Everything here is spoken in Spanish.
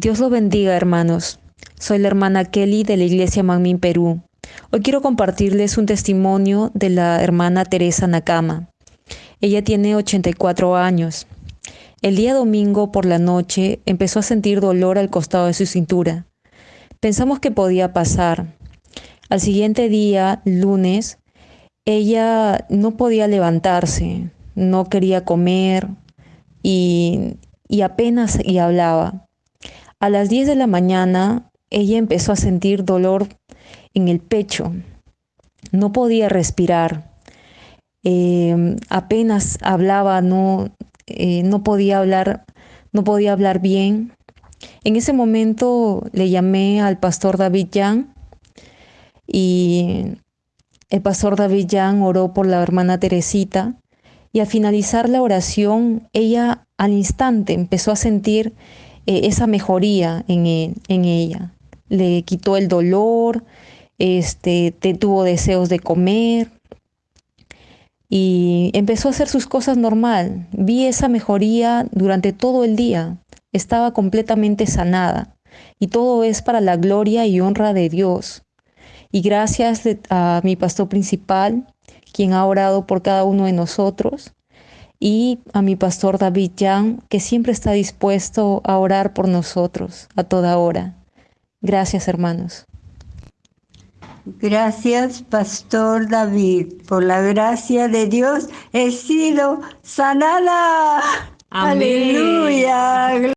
Dios lo bendiga, hermanos. Soy la hermana Kelly de la Iglesia Manmin Perú. Hoy quiero compartirles un testimonio de la hermana Teresa Nakama. Ella tiene 84 años. El día domingo por la noche empezó a sentir dolor al costado de su cintura. Pensamos que podía pasar. Al siguiente día, lunes, ella no podía levantarse, no quería comer y, y apenas y hablaba. A las 10 de la mañana, ella empezó a sentir dolor en el pecho. No podía respirar. Eh, apenas hablaba, no, eh, no podía hablar, no podía hablar bien. En ese momento le llamé al pastor David Yang y el pastor David Yang oró por la hermana Teresita y al finalizar la oración, ella al instante empezó a sentir eh, esa mejoría en, e, en, ella. Le quitó el dolor, este, tuvo deseos de comer y empezó a hacer sus cosas normal. Vi esa mejoría durante todo el día. Estaba completamente sanada y todo es para la gloria y honra de Dios. Y gracias a mi pastor principal, quien ha orado por cada uno de nosotros, y a mi pastor David Yang, que siempre está dispuesto a orar por nosotros a toda hora. Gracias, hermanos. Gracias, Pastor David. Por la gracia de Dios he sido sanada. Aleluya.